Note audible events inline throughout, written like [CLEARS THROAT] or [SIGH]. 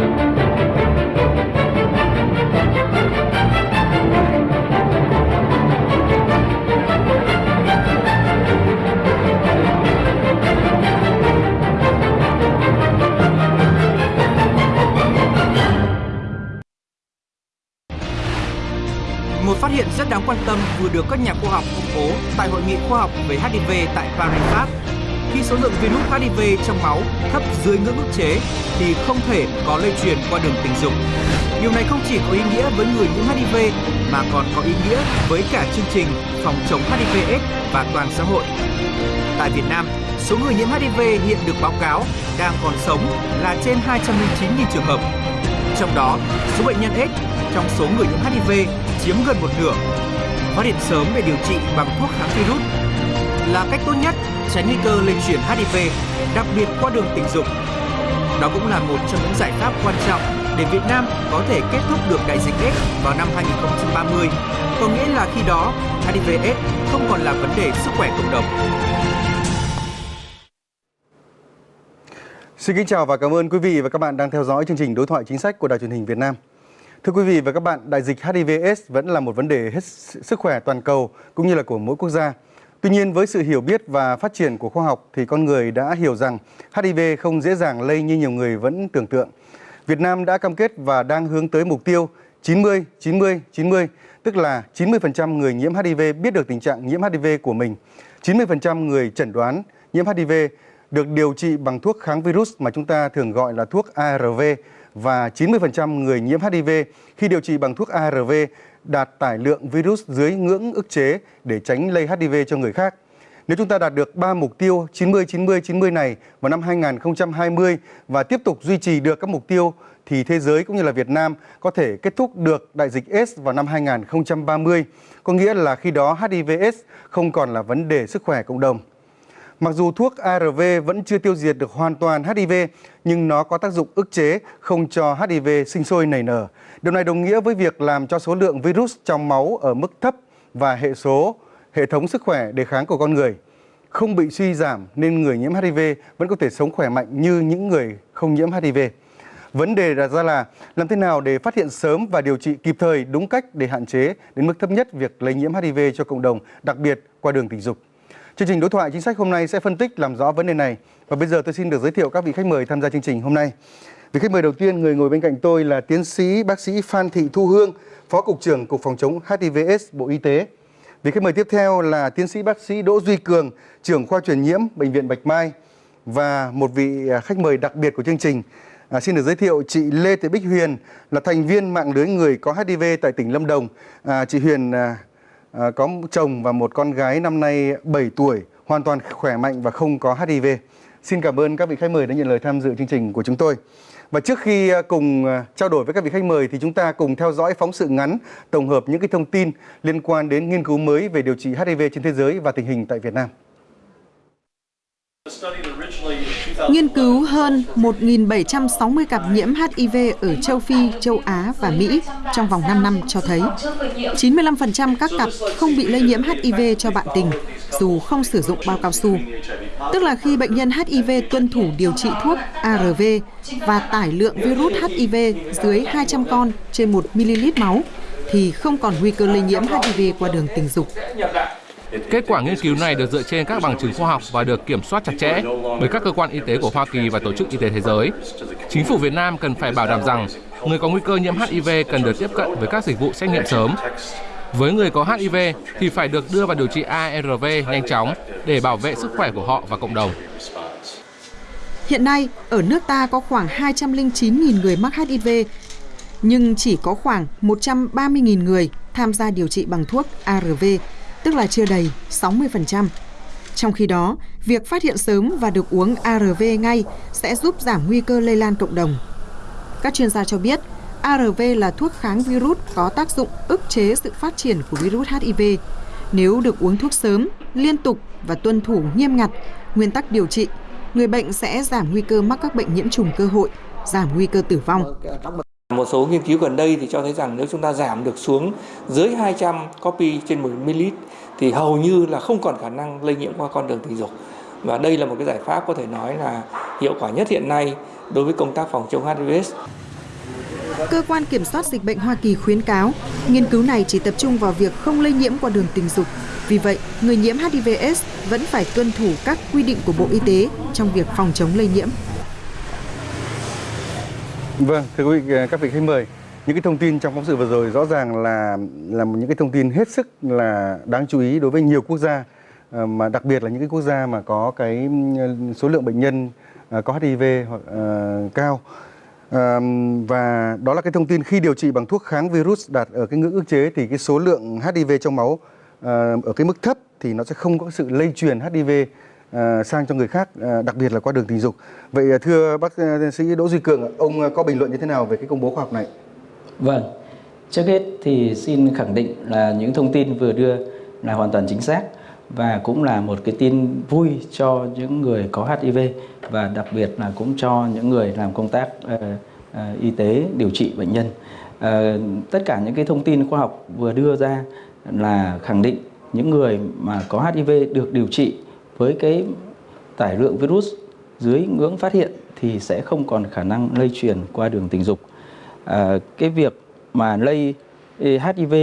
Một phát hiện rất đáng quan tâm vừa được các nhà khoa học công bố tại hội nghị khoa học về HIV tại Paris, Pháp. Khi số lượng virus HIV trong máu thấp dưới ngưỡng ức chế thì không thể có lây truyền qua đường tình dục. Điều này không chỉ có ý nghĩa với người nhiễm HIV mà còn có ý nghĩa với cả chương trình phòng chống HIV/AIDS và toàn xã hội. Tại Việt Nam, số người nhiễm HIV hiện được báo cáo đang còn sống là trên 209.000 trường hợp. Trong đó, số bệnh nhân AIDS trong số người nhiễm HIV chiếm gần một nửa. Phát hiện sớm để điều trị bằng thuốc kháng virus là cách tốt nhất tránh nguy cơ lây truyền HIV, đặc biệt qua đường tình dục. Đó cũng là một trong những giải pháp quan trọng để Việt Nam có thể kết thúc được đại dịch AIDS vào năm 2030, có nghĩa là khi đó HIV/AIDS không còn là vấn đề sức khỏe cộng đồng. Xin kính chào và cảm ơn quý vị và các bạn đang theo dõi chương trình đối thoại chính sách của Đài truyền hình Việt Nam. Thưa quý vị và các bạn, đại dịch HIV/AIDS vẫn là một vấn đề hết sức khỏe toàn cầu cũng như là của mỗi quốc gia. Tuy nhiên với sự hiểu biết và phát triển của khoa học thì con người đã hiểu rằng HIV không dễ dàng lây như nhiều người vẫn tưởng tượng. Việt Nam đã cam kết và đang hướng tới mục tiêu 90 90 90, tức là 90% người nhiễm HIV biết được tình trạng nhiễm HIV của mình, 90% người chẩn đoán nhiễm HIV được điều trị bằng thuốc kháng virus mà chúng ta thường gọi là thuốc ARV và 90% người nhiễm HIV khi điều trị bằng thuốc ARV đạt tải lượng virus dưới ngưỡng ức chế để tránh lây HIV cho người khác. Nếu chúng ta đạt được 3 mục tiêu 90 90 90 này vào năm 2020 và tiếp tục duy trì được các mục tiêu thì thế giới cũng như là Việt Nam có thể kết thúc được đại dịch AIDS vào năm 2030, có nghĩa là khi đó HIV S không còn là vấn đề sức khỏe cộng đồng. Mặc dù thuốc ARV vẫn chưa tiêu diệt được hoàn toàn HIV, nhưng nó có tác dụng ức chế không cho HIV sinh sôi nảy nở. Điều này đồng nghĩa với việc làm cho số lượng virus trong máu ở mức thấp và hệ số hệ thống sức khỏe đề kháng của con người không bị suy giảm nên người nhiễm HIV vẫn có thể sống khỏe mạnh như những người không nhiễm HIV. Vấn đề đặt ra là làm thế nào để phát hiện sớm và điều trị kịp thời đúng cách để hạn chế đến mức thấp nhất việc lây nhiễm HIV cho cộng đồng, đặc biệt qua đường tình dục. Chương trình đối thoại chính sách hôm nay sẽ phân tích làm rõ vấn đề này. Và bây giờ tôi xin được giới thiệu các vị khách mời tham gia chương trình hôm nay. Vị khách mời đầu tiên, người ngồi bên cạnh tôi là tiến sĩ bác sĩ Phan Thị Thu Hương, Phó Cục trưởng Cục Phòng chống HIVS Bộ Y tế. Vị khách mời tiếp theo là tiến sĩ bác sĩ Đỗ Duy Cường, trưởng khoa truyền nhiễm Bệnh viện Bạch Mai. Và một vị à, khách mời đặc biệt của chương trình, à, xin được giới thiệu chị Lê Thị Bích Huyền là thành viên mạng lưới người có HIV tại tỉnh Lâm Đồng. À, chị Huyền à, à, có chồng và một con gái năm nay 7 tuổi, hoàn toàn khỏe mạnh và không có HIV. Xin cảm ơn các vị khách mời đã nhận lời tham dự chương trình của chúng tôi. Và trước khi à, cùng à, trao đổi với các vị khách mời thì chúng ta cùng theo dõi phóng sự ngắn tổng hợp những cái thông tin liên quan đến nghiên cứu mới về điều trị HIV trên thế giới và tình hình tại Việt Nam. Nghiên cứu hơn 1.760 cặp nhiễm HIV ở châu Phi, châu Á và Mỹ trong vòng 5 năm cho thấy 95% các cặp không bị lây nhiễm HIV cho bạn tình dù không sử dụng bao cao su. Tức là khi bệnh nhân HIV tuân thủ điều trị thuốc ARV và tải lượng virus HIV dưới 200 con trên 1 ml máu thì không còn nguy cơ lây nhiễm HIV qua đường tình dục. Kết quả nghiên cứu này được dựa trên các bằng chứng khoa học và được kiểm soát chặt chẽ bởi các cơ quan y tế của Hoa Kỳ và Tổ chức Y tế Thế giới. Chính phủ Việt Nam cần phải bảo đảm rằng người có nguy cơ nhiễm HIV cần được tiếp cận với các dịch vụ xét nghiệm sớm. Với người có HIV thì phải được đưa vào điều trị ARV nhanh chóng để bảo vệ sức khỏe của họ và cộng đồng. Hiện nay, ở nước ta có khoảng 209.000 người mắc HIV, nhưng chỉ có khoảng 130.000 người tham gia điều trị bằng thuốc ARV tức là chưa đầy 60%. Trong khi đó, việc phát hiện sớm và được uống ARV ngay sẽ giúp giảm nguy cơ lây lan cộng đồng. Các chuyên gia cho biết, ARV là thuốc kháng virus có tác dụng ức chế sự phát triển của virus HIV. Nếu được uống thuốc sớm, liên tục và tuân thủ nghiêm ngặt nguyên tắc điều trị, người bệnh sẽ giảm nguy cơ mắc các bệnh nhiễm trùng cơ hội, giảm nguy cơ tử vong. Một số nghiên cứu gần đây thì cho thấy rằng nếu chúng ta giảm được xuống dưới 200 copy trên 1 ml thì hầu như là không còn khả năng lây nhiễm qua con đường tình dục. Và đây là một cái giải pháp có thể nói là hiệu quả nhất hiện nay đối với công tác phòng chống HIV. Cơ quan Kiểm soát Dịch bệnh Hoa Kỳ khuyến cáo, nghiên cứu này chỉ tập trung vào việc không lây nhiễm qua đường tình dục. Vì vậy, người nhiễm HIVS vẫn phải tuân thủ các quy định của Bộ Y tế trong việc phòng chống lây nhiễm. Vâng, thưa quý vị, ờ, các vị khách mời, những cái thông tin trong phóng sự vừa rồi rõ ràng là là những cái thông tin hết sức là đáng chú ý đối với nhiều quốc gia ờ, mà đặc biệt là những cái quốc gia mà có cái số lượng bệnh nhân ờ, có HIV hoặc uh, cao. À, và đó là cái thông tin khi điều trị bằng thuốc kháng virus đạt ở cái ngưỡng ức chế thì cái số lượng HIV trong máu uh, ở cái mức thấp thì nó sẽ không có sự lây truyền HIV Ờ, sang cho người khác, ờ, đặc biệt là qua đường tình dục. Vậy ờ, thưa bác sĩ Đỗ Duy Cường, ông có bình luận như thế nào về cái công bố khoa học này? Vâng, trước hết thì xin khẳng định là những thông tin vừa đưa là hoàn toàn chính xác và cũng là một cái tin vui cho những người có HIV và đặc biệt là cũng cho những người làm công tác uh, uh, y tế điều trị bệnh nhân. Uh, tất cả những cái thông tin khoa học vừa đưa ra là khẳng định những người mà có HIV được điều trị với cái tải lượng virus dưới ngưỡng phát hiện thì sẽ không còn khả năng lây truyền qua đường tình dục. À, cái việc mà lây HIV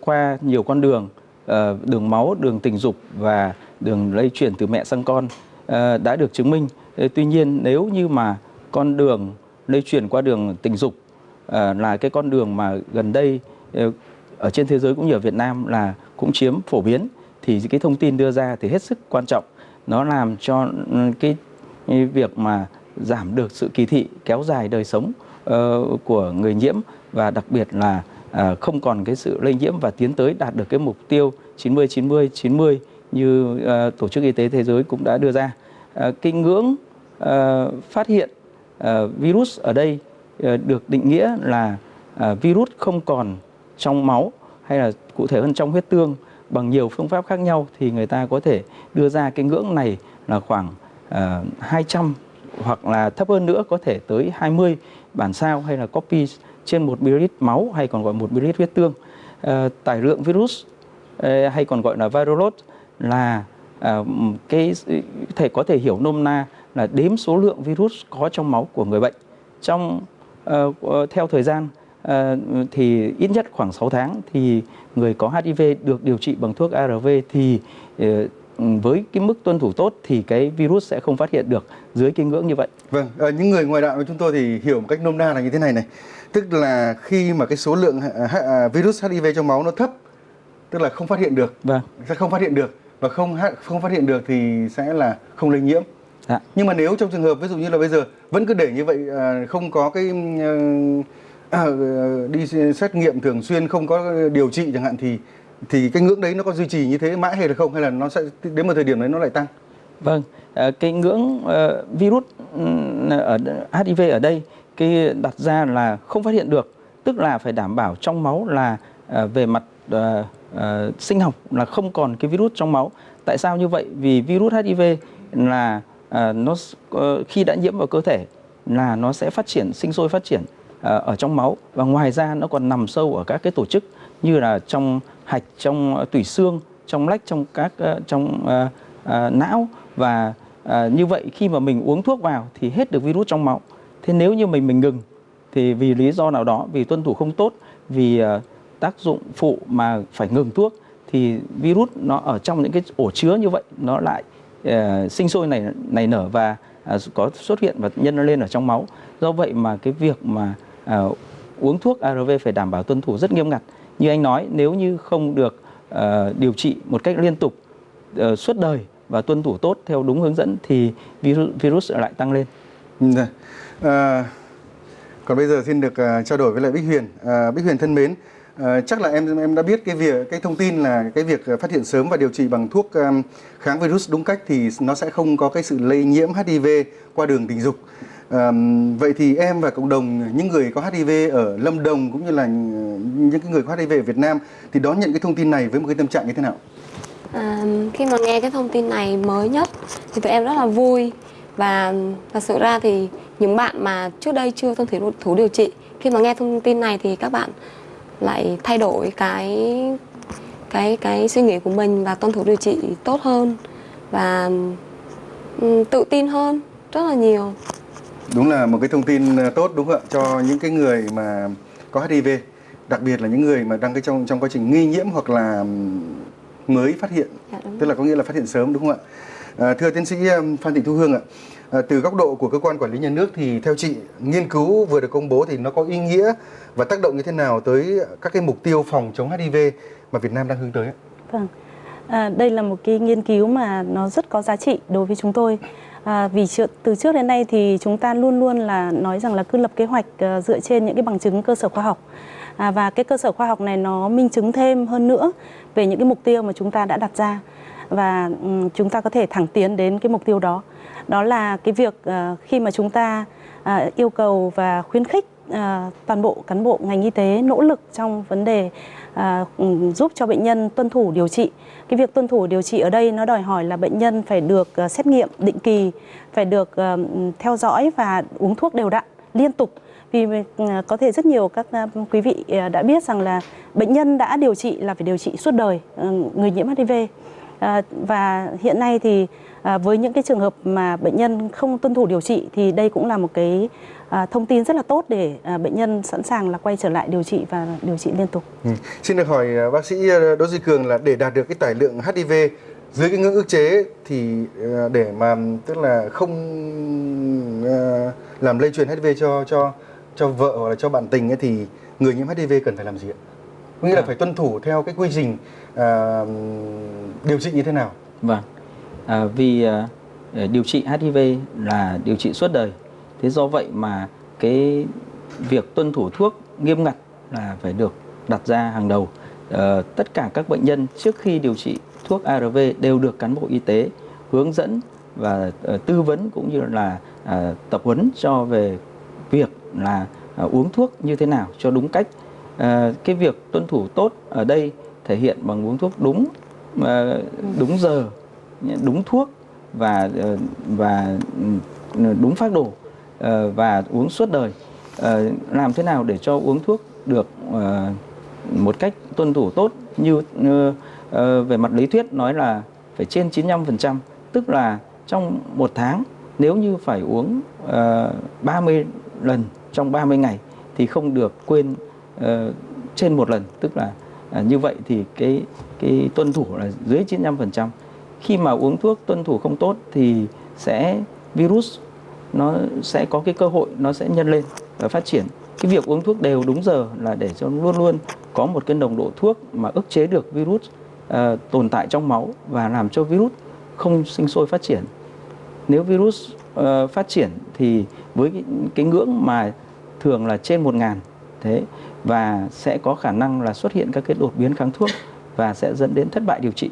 qua nhiều con đường ờ, đường máu, đường tình dục và đường lây chuyển từ mẹ sang con ờ, đã được chứng minh. Tuy nhiên nếu như mà con đường lây chuyển qua đường tình dục ờ, là cái con đường mà gần đây ở trên thế giới cũng như ở Việt Nam là cũng chiếm phổ biến thì cái thông tin đưa ra thì hết sức quan trọng. Nó làm cho ừ, cái việc mà giảm được sự kỳ thị kéo dài đời sống ờ, của người nhiễm và đặc biệt là ờ, không còn cái sự lây nhiễm và tiến tới đạt được cái mục tiêu 90 90 90 như ờ, tổ chức y tế thế giới cũng đã đưa ra. À, cái ngưỡng phát hiện virus ở đây được định nghĩa là virus không còn trong máu hay là cụ thể hơn trong huyết tương bằng nhiều phương pháp khác nhau thì người ta có thể đưa ra cái ngưỡng này là khoảng ờ, uh, 200 hoặc là thấp hơn nữa có thể tới 20 bản sao hay là copy trên 1 ml máu hay còn gọi 1 ml huyết tương. Uh, tải lượng virus uh, hay còn gọi là viral load là uh, cái thể có thể hiểu nôm na là đếm số lượng virus có trong máu của người bệnh. Trong uh, theo thời gian thì ít nhất khoảng 6 tháng thì người có HIV được điều trị bằng thuốc ARV thì uh, với cái mức tuân thủ tốt thì cái virus sẽ không phát hiện được dưới cái ngưỡng như vậy. Vâng, à, những người ngoài đạo của chúng tôi thì hiểu một cách nôm na là như thế này này tức là khi mà cái số lượng à, virus HIV trong máu nó thấp tức là không phát hiện được vâng. sẽ không phát hiện được và không không phát hiện được thì sẽ là không lây nhiễm dạ. nhưng mà nếu trong trường hợp ví dụ như là bây giờ vẫn cứ để như vậy không có cái à, ờ, đi xét nghiệm thường xuyên không có điều trị chẳng hạn thì thì cái ngưỡng đấy nó có duy trì như thế mãi hay là không? Hay là nó sẽ đến một thời điểm đấy nó lại tăng? Vâng ờ, cái ngưỡng ờ, virus ừ, ở HIV ở đây cái đặt ra là không phát hiện được tức là phải đảm bảo trong máu là về mặt sinh học là không còn cái virus trong máu. Tại sao như vậy? Vì virus HIV là nó khi đã nhiễm vào cơ thể là nó sẽ phát triển sinh sôi phát triển. Ờ, ở trong máu. Và ngoài ra nó còn nằm sâu ở các cái tổ chức như là trong hạch trong ờ, tủy xương trong lách trong các ờ, trong uh, uh, não. Và uh, như vậy khi mà mình uống thuốc vào thì hết được virus trong máu. Thế nếu như mình mình ngừng thì vì lý do nào đó vì tuân thủ không tốt vì uh, tác dụng phụ mà phải ngừng thuốc thì virus nó ở trong những cái ổ chứa như vậy nó lại uh, sinh sôi này này nở và uh, có xuất hiện và nhân nó lên ở trong máu. Do vậy mà cái việc mà uh, uống thuốc ARV phải đảm bảo tuân thủ rất nghiêm ngặt như anh nói nếu như không được uh, điều trị một cách liên tục uh, suốt đời và tuân thủ tốt theo đúng hướng dẫn thì virus virus lại tăng lên. Ừ, dạ. À, còn bây giờ xin được uh, trao đổi với lại Bích Huyền. Uh, Bích Huyền thân mến, uh, chắc là em em đã biết cái việc cái thông tin là cái việc phát hiện sớm và điều trị bằng thuốc um, kháng virus đúng cách thì nó sẽ không có cái sự lây nhiễm HIV qua đường tình dục. À, vậy thì em và cộng đồng ờ, những người có HIV ở Lâm Đồng cũng như là ờ, những cái người có HIV ở Việt Nam thì đón nhận cái thông tin này với một cái tâm trạng như thế nào? À, khi mà nghe cái thông tin này mới nhất thì tụi em rất là vui và thật sự ra thì những bạn mà trước đây chưa tuân thủ thú điều trị khi mà nghe thông tin này thì các bạn lại thay đổi cái cái cái suy nghĩ của mình và tuân thủ điều trị tốt hơn và um, tự tin hơn rất là nhiều Đúng là một cái thông tin ờ, tốt đúng không ạ cho những cái người mà có HIV, đặc biệt là những người mà đang cái trong trong quá trình nghi nhiễm hoặc là mới phát hiện, Dạ, tức là có nghĩa là phát hiện sớm đúng không ạ? À, thưa tiến sĩ Phan Thị Thu Hương ạ, à, từ góc độ của cơ quan quản lý nhà nước thì theo chị nghiên cứu vừa được công bố thì nó có ý nghĩa và tác động như thế nào tới các cái mục tiêu phòng chống HIV mà Việt Nam đang hướng tới ạ? Vâng, à, đây là một cái nghiên cứu mà nó rất có giá trị đối với chúng tôi. À, vì từ trước đến nay thì chúng ta luôn luôn là nói rằng là cứ lập kế hoạch ờ, dựa trên những cái bằng chứng cơ sở khoa học. À, và cái cơ sở khoa học này nó minh chứng thêm hơn nữa về những cái mục tiêu mà chúng ta đã đặt ra và chúng ta có thể thẳng tiến đến cái mục tiêu đó. Đó là cái việc ờ, khi mà chúng ta ờ, yêu cầu và khuyến khích toàn bộ cán bộ ngành y tế nỗ lực trong vấn đề à, giúp cho bệnh nhân tuân thủ điều trị. Cái việc tuân thủ điều trị ở đây nó đòi hỏi là bệnh nhân phải được à, xét nghiệm định kỳ, phải được à, theo dõi và uống thuốc đều đặn liên tục. Vì à, có thể rất nhiều các quý vị đã biết rằng là bệnh nhân đã điều trị là phải điều trị suốt đời người nhiễm HIV. Và hiện nay thì với những cái trường hợp mà bệnh nhân không tuân thủ điều trị thì đây cũng là một cái à, thông tin rất là tốt để à, bệnh nhân sẵn sàng là quay trở lại điều trị và điều trị liên tục. Ừ. Xin được hỏi à, bác sĩ à, Đỗ Duy Cường là để đạt được cái tải lượng HIV dưới cái ngưỡng ức chế thì à, để mà tức là không à, làm lây truyền HIV cho cho cho vợ hoặc là cho bạn tình ấy thì người nhiễm HIV cần phải làm gì ạ? Có nghĩa là À. phải tuân thủ theo cái quy trình à, điều trị như thế nào? Vâng, à, vì à, điều trị HIV là điều trị suốt đời. Thế do vậy mà cái việc tuân thủ thuốc nghiêm ngặt là phải được đặt ra hàng đầu. à, tất cả các bệnh nhân trước khi điều trị thuốc ARV đều được cán bộ y tế hướng dẫn và uh, tư vấn cũng như là uh, tập huấn cho về việc là uh, uống thuốc như thế nào cho đúng cách. À, cái việc tuân thủ tốt ở đây thể hiện bằng uống thuốc đúng uh, đúng giờ, đúng thuốc và uh, và ừ, đúng phác đồ Ờ, và uống suốt đời. Ờ, làm thế nào để cho uống thuốc được ờ, một cách tuân thủ tốt như về mặt lý thuyết nói là phải trên 95%, tức là trong một tháng nếu như phải uống 30 lần trong 30 ngày thì không được quên trên một lần, tức là à, như vậy thì cái cái tuân thủ là dưới 95%. Khi mà uống thuốc tuân thủ không tốt thì sẽ virus nó sẽ có cái cơ hội nó sẽ nhân lên và phát triển. Cái việc uống thuốc đều đúng giờ là để cho luôn luôn có một cái nồng độ thuốc mà ức chế được virus uh, tồn tại trong máu và làm cho virus không sinh sôi phát triển. Nếu virus uh, phát triển thì với cái, cái ngưỡng mà thường là trên 1.000 thế và sẽ có khả năng là xuất hiện các cái đột biến kháng thuốc và sẽ dẫn đến thất bại điều trị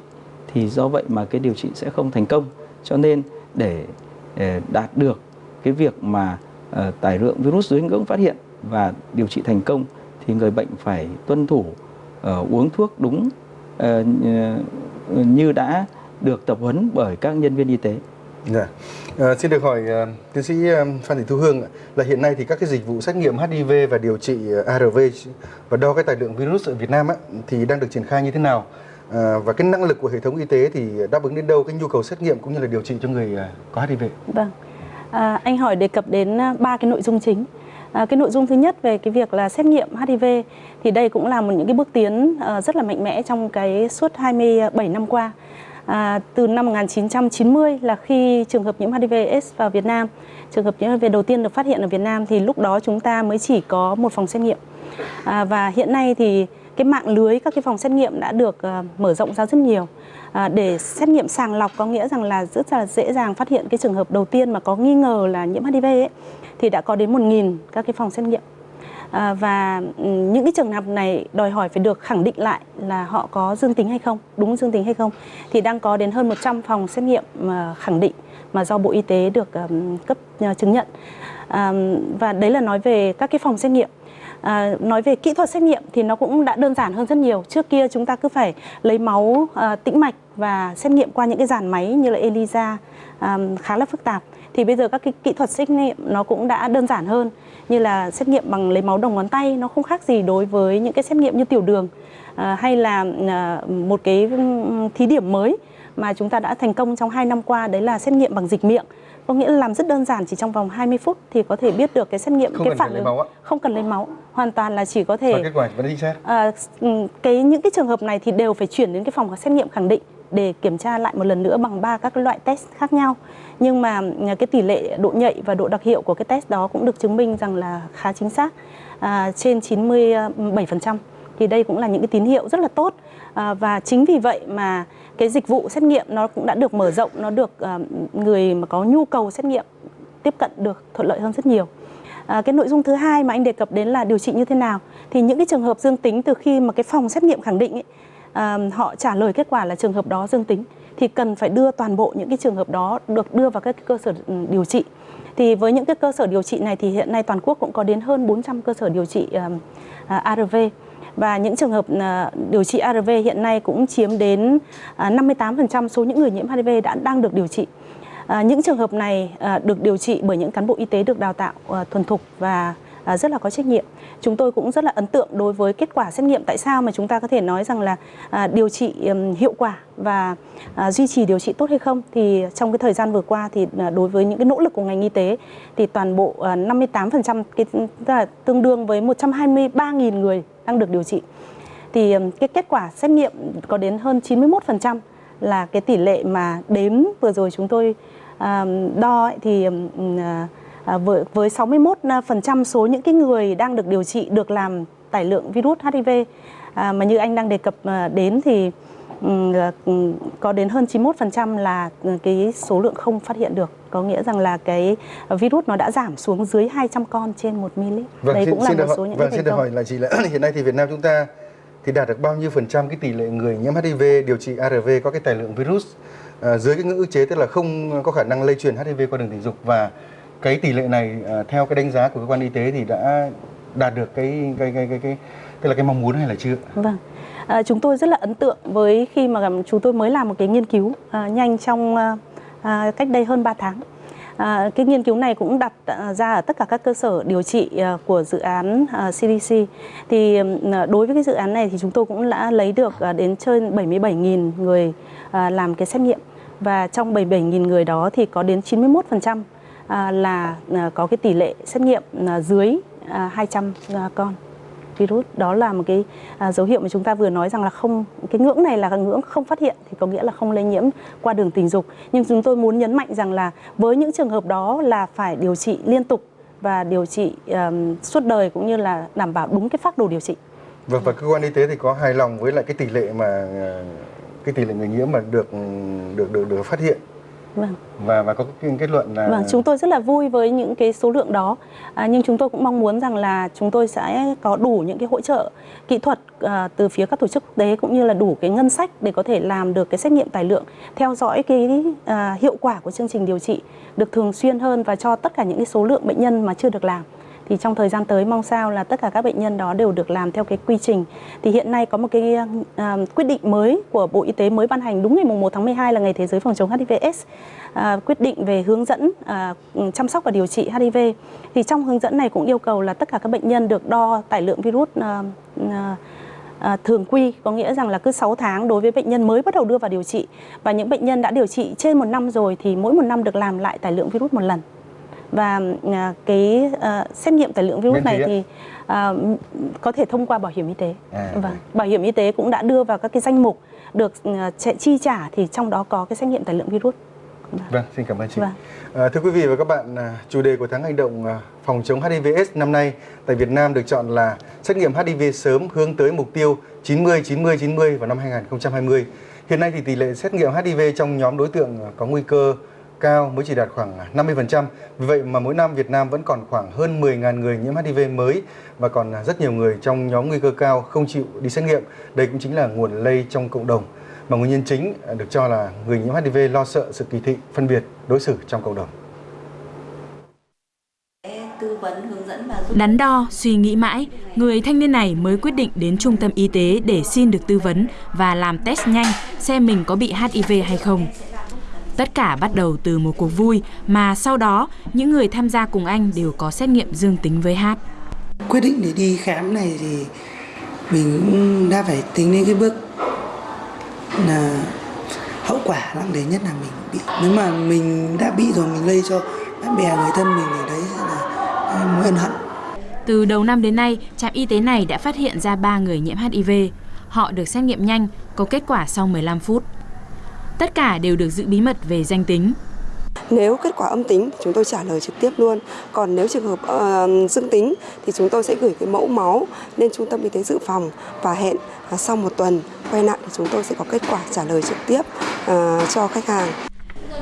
thì do vậy mà cái điều trị sẽ không thành công cho nên để, để đạt được cái việc mà ờ, tải lượng virus dưới ngưỡng phát hiện và điều trị thành công thì người bệnh phải tuân thủ ờ, uống thuốc đúng ờ, như- đã được tập huấn bởi các nhân viên y tế. Dạ. À, xin được hỏi à, tiến sĩ Phan Thị Thu Hương ạ, là hiện nay thì các cái dịch vụ xét nghiệm HIV và điều trị ARV và đo cái tải lượng virus ở Việt Nam á, thì đang được triển khai như thế nào? À, và cái năng lực của hệ thống y tế thì đáp ứng đến đâu cái nhu cầu xét nghiệm cũng như là điều trị cho người à, có HIV? Vâng. À, anh hỏi đề cập đến à, ba cái nội dung chính. À, cái nội dung thứ nhất về cái việc là xét nghiệm HIV thì đây cũng là một những cái bước tiến à, rất là mạnh mẽ trong cái suốt 27 năm qua. À, từ năm 1990 là khi trường hợp nhiễm HIV/AIDS vào Việt Nam, trường hợp nhiễm HIV đầu tiên được phát hiện ở Việt Nam thì lúc đó chúng ta mới chỉ có một phòng xét nghiệm. À, và hiện nay thì cái mạng lưới các cái phòng xét nghiệm đã được uh, mở rộng ra rất nhiều. À, để xét nghiệm sàng lọc có nghĩa rằng là rất là dễ dàng phát hiện cái trường hợp đầu tiên mà có nghi ngờ là nhiễm HIV ấy, thì đã có đến 1.000 các cái phòng xét nghiệm. À, và ừ, những cái trường hợp này đòi hỏi phải được khẳng định lại là họ có dương tính hay không đúng dương tính hay không thì đang có đến hơn 100 phòng xét nghiệm mà khẳng định mà do Bộ Y tế được um, cấp uh, chứng nhận. À, và đấy là nói về các cái phòng xét nghiệm. À, nói về kỹ thuật xét nghiệm thì nó cũng đã đơn giản hơn rất nhiều. Trước kia chúng ta cứ phải lấy máu à, tĩnh mạch và xét nghiệm qua những cái dàn máy như là ELISA à, khá là phức tạp. Thì bây giờ các cái kỹ thuật xét nghiệm nó cũng đã đơn giản hơn như là xét nghiệm bằng lấy máu đầu ngón tay nó không khác gì đối với những cái xét nghiệm như tiểu đường à, hay là à, một cái ừ, thí điểm mới mà chúng ta đã thành công trong 2 năm qua đấy là xét nghiệm bằng dịch miệng có nghĩa là làm rất đơn giản chỉ trong vòng 20 phút thì có thể biết được cái xét nghiệm Không cái phản ứng không cần lấy máu hoàn toàn là chỉ có thể Và kết quả vẫn chính xác. À, cái những cái trường hợp này thì đều phải chuyển đến cái phòng xét nghiệm khẳng định để kiểm tra lại một lần nữa bằng ba các loại test khác nhau. Nhưng mà à, cái tỷ lệ độ nhạy và độ đặc hiệu của cái test đó cũng được chứng minh rằng là khá chính xác à, trên 97%. Thì đây cũng là những cái tín hiệu rất là tốt à, và chính vì vậy mà cái dịch vụ xét nghiệm nó cũng đã được mở rộng, nó được ờ, người mà có nhu cầu xét nghiệm tiếp cận được thuận lợi hơn rất nhiều. À, cái nội dung thứ hai mà anh đề cập đến là điều trị như thế nào. Thì những cái trường hợp dương tính từ khi mà cái phòng xét nghiệm khẳng định ấy, à, họ trả lời kết quả là trường hợp đó dương tính thì cần phải đưa toàn bộ những cái trường hợp đó được đưa vào các cơ sở ừ, điều trị. Thì với những cái cơ sở điều trị này thì hiện nay toàn quốc cũng có đến hơn 400 cơ sở điều trị ờ, uh, ARV và những trường hợp à, điều trị ARV hiện nay cũng chiếm đến à, 58% số những người nhiễm HIV đã, đang được điều trị. À, những trường hợp này được điều trị bởi những cán bộ y tế được đào tạo thuần thục và rất là có trách nhiệm. Chúng tôi cũng rất là ấn tượng đối với kết quả xét nghiệm. Tại sao mà chúng ta có thể nói rằng là điều trị hiệu quả và duy trì điều trị tốt hay không? Thì trong cái thời gian vừa qua thì đối với những cái nỗ lực của ngành y tế thì toàn bộ 58% cái, tức là tương đương với 123.000 người đang được điều trị. Thì cái kết quả xét nghiệm có đến hơn 91% là cái tỷ lệ mà đếm vừa rồi chúng tôi đo ấy, thì à, à, với, với 61% số những cái người đang được điều trị được làm tải lượng virus HIV à, mà như anh đang đề cập à, đến thì có đến hơn 91% là cái số lượng không phát hiện được có nghĩa rằng là cái virus nó đã giảm xuống dưới 200 con trên 1 ml. Vâng, Đấy xin, cũng là xin một được số hỏi, những vâng, cái xin thành được công. hỏi là chị là [CLEARS THROAT] hiện nay thì Việt Nam chúng ta thì đạt được bao nhiêu phần trăm cái tỷ lệ người nhiễm HIV điều trị ARV có cái tài lượng virus à, dưới cái ngưỡng ức chế tức là không có khả năng lây truyền HIV qua đường tình dục và cái tỷ lệ này à, theo cái đánh giá của cơ quan y tế thì đã đạt được cái cái cái cái, cái tức là cái mong muốn hay là chưa? Vâng. À, chúng tôi rất là ấn tượng với khi mà chúng tôi mới làm một cái nghiên cứu à, nhanh trong à, À, cách đây hơn 3 tháng. À, cái nghiên cứu này cũng đặt à, ra ở tất cả các cơ sở điều trị à, của dự án CDC. Thì đối với cái dự án này thì chúng tôi cũng đã lấy được đến trên 77.000 người làm cái xét nghiệm và trong 77.000 người đó thì có đến 91% là có cái tỷ lệ xét nghiệm dưới 200 con virus. Đó là một cái à, dấu hiệu mà chúng ta vừa nói rằng là không cái ngưỡng này là ngưỡng không phát hiện thì có nghĩa là không lây nhiễm qua đường tình dục. Nhưng chúng tôi muốn nhấn mạnh rằng là với những trường hợp đó là phải điều trị liên tục và điều trị um, suốt đời cũng như là đảm bảo đúng cái phác đồ điều trị. Vâng và cơ quan y tế thì có hài lòng với lại cái tỷ lệ mà ờ, cái tỷ lệ người nhiễm mà được được được được phát hiện? Vâng. Và và có cái kết luận là Vâng, chúng tôi rất là vui với những cái số lượng đó, à, nhưng chúng tôi cũng mong muốn rằng là chúng tôi sẽ có đủ những cái hỗ trợ kỹ thuật à, từ phía các tổ chức quốc tế cũng như là đủ cái ngân sách để có thể làm được cái xét nghiệm tài lượng, theo dõi cái à, hiệu quả của chương trình điều trị được thường xuyên hơn và cho tất cả những cái số lượng bệnh nhân mà chưa được làm thì trong thời gian tới mong sao là tất cả các bệnh nhân đó đều được làm theo cái quy trình. Thì hiện nay có một cái uh, quyết định mới của Bộ Y tế mới ban hành đúng ngày mùng 1 tháng 12 là ngày thế giới phòng chống HIVS à, quyết định về hướng dẫn à, chăm sóc và điều trị HIV. Thì trong hướng dẫn này cũng yêu cầu là tất cả các bệnh nhân được đo tải lượng virus à, à, À, thường quy có nghĩa rằng là cứ 6 tháng đối với bệnh nhân mới bắt đầu đưa vào điều trị và những bệnh nhân đã điều trị trên một năm rồi thì mỗi một năm được làm lại tải lượng virus một lần và à, cái à, xét nghiệm tải lượng virus này thì à, có thể thông qua bảo hiểm y tế. À, Vâng, vâng. bảo hiểm y tế cũng đã đưa vào các cái danh mục được chi trả thì trong đó có cái xét nghiệm tải lượng virus. Vâng, xin cảm ơn chị. Vâng. À, thưa quý vị và các bạn, chủ đề của tháng hành động phòng chống HIV/AIDS năm nay tại Việt Nam được chọn là xét nghiệm HIV sớm hướng tới mục tiêu 90 90 90 vào năm 2020. Hiện nay thì tỷ lệ xét nghiệm HIV trong nhóm đối tượng có nguy cơ cao mới chỉ đạt khoảng 50%. Vì vậy mà mỗi năm Việt Nam vẫn còn khoảng hơn 10.000 người nhiễm HIV mới và còn rất nhiều người trong nhóm nguy cơ cao không chịu đi xét nghiệm. Đây cũng chính là nguồn lây trong cộng đồng mà nguyên nhân chính được cho là người nhiễm HIV lo sợ sự kỳ thị, phân biệt, đối xử trong cộng đồng. Đắn đo, suy nghĩ mãi, người thanh niên này mới quyết định đến trung tâm y tế để xin được tư vấn và làm test nhanh xem mình có bị HIV hay không. Tất cả bắt đầu từ một cuộc vui mà sau đó những người tham gia cùng anh đều có xét nghiệm dương tính với H. quyết định để đi khám này thì mình cũng đã phải tính đến cái bước là hậu quả nặng nề nhất là mình bị nếu mà mình đã bị rồi mình lây cho bạn bè người thân mình thì đấy là mối ân hận Từ đầu năm đến nay, trạm y tế này đã phát hiện ra 3 người nhiễm HIV. Họ được xét nghiệm nhanh, có kết quả sau 15 phút. Tất cả đều được giữ bí mật về danh tính. Nếu kết quả âm tính chúng tôi trả lời trực tiếp luôn. Còn nếu trường hợp uh, dương tính thì chúng tôi sẽ gửi cái mẫu máu lên trung tâm y tế dự phòng và hẹn uh, sau một tuần quay lại thì chúng tôi sẽ có kết quả trả lời trực tiếp uh, cho khách hàng.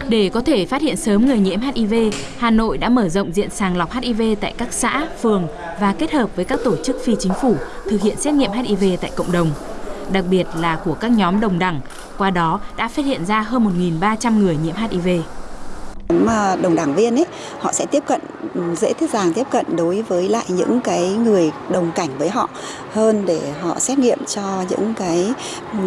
Để có thể phát hiện sớm người nhiễm HIV, Hà Nội đã mở rộng diện sàng lọc HIV tại các xã, phường và kết hợp với các tổ chức phi chính phủ thực hiện xét nghiệm HIV tại cộng đồng. Đặc biệt là của các nhóm đồng đẳng, qua đó đã phát hiện ra hơn 1.300 người nhiễm HIV mà đồng đảng viên ấy họ sẽ tiếp cận dễ thiết dàng tiếp cận đối với lại những cái người đồng cảnh với họ hơn để họ xét nghiệm cho những cái